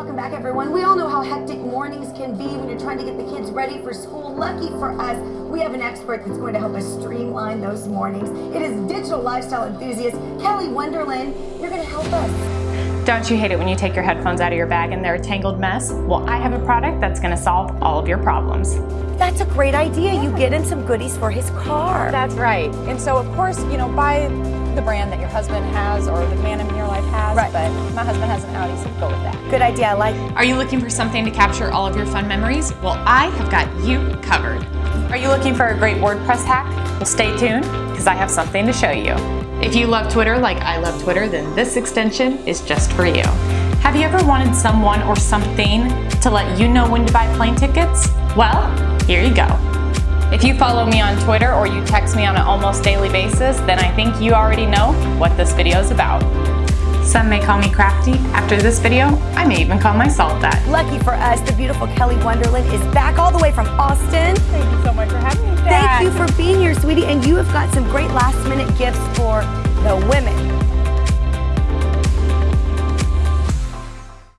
Welcome back everyone. We all know how hectic mornings can be when you're trying to get the kids ready for school. Lucky for us, we have an expert that's going to help us streamline those mornings. It is digital lifestyle enthusiast Kelly Wonderland. You're going to help us. Don't you hate it when you take your headphones out of your bag and they're a tangled mess? Well, I have a product that's going to solve all of your problems. That's a great idea. You get him some goodies for his car. That's right. And so, of course, you know, buy the brand that your husband has or the man in your life has. Right. But my husband has an Audi, so go with that. Good idea. I like Are you looking for something to capture all of your fun memories? Well, I have got you covered. Are you looking for a great WordPress hack? Well, stay tuned because I have something to show you. If you love Twitter like I love Twitter, then this extension is just for you. Have you ever wanted someone or something to let you know when to buy plane tickets? Well, here you go. If you follow me on Twitter or you text me on an almost daily basis, then I think you already know what this video is about. Some may call me crafty. After this video, I may even call myself that. Lucky for us, the beautiful Kelly Wonderland is back all the way from Austin. Sweetie. And you have got some great last minute gifts for the women.